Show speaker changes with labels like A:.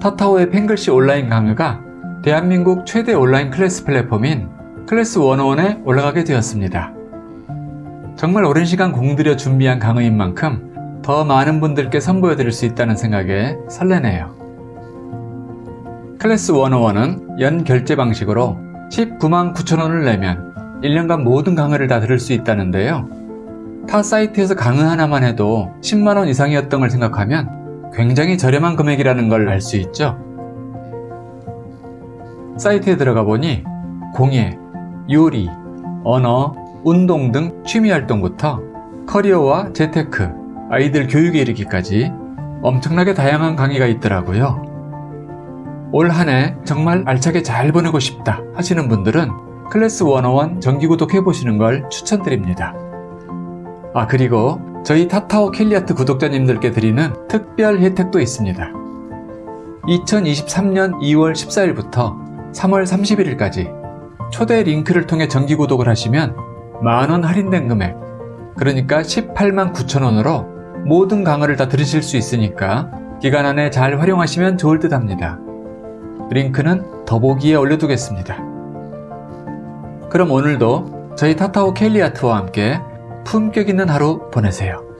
A: 타타오의 펜글씨 온라인 강의가 대한민국 최대 온라인 클래스 플랫폼인 클래스 101에 올라가게 되었습니다. 정말 오랜 시간 공들여 준비한 강의인 만큼 더 많은 분들께 선보여 드릴 수 있다는 생각에 설레네요. 클래스 101은 연 결제 방식으로 19만 9천원을 내면 1년간 모든 강의를 다 들을 수 있다는데요. 타 사이트에서 강의 하나만 해도 10만원 이상이었던 걸 생각하면 굉장히 저렴한 금액이라는 걸 알 수 있죠. 사이트에 들어가 보니 공예, 요리, 언어, 운동 등 취미활동부터 커리어와 재테크, 아이들 교육에 이르기까지 엄청나게 다양한 강의가 있더라고요. 올 한 해 정말 알차게 잘 보내고 싶다 하시는 분들은 클래스 101 정기구독 해보시는 걸 추천드립니다. 아 그리고 저희 타타오 캘리아트 구독자님들께 드리는 특별 혜택도 있습니다. 2023년 2월 14일부터 3월 31일까지 초대 링크를 통해 정기구독을 하시면 만원 할인된 금액 그러니까 18만 9천원으로 모든 강의를 다 들으실 수 있으니까 기간 안에 잘 활용하시면 좋을 듯 합니다. 링크는 더보기에 올려두겠습니다. 그럼 오늘도 저희 타타오 켈리아트와 함께 품격 있는 하루 보내세요.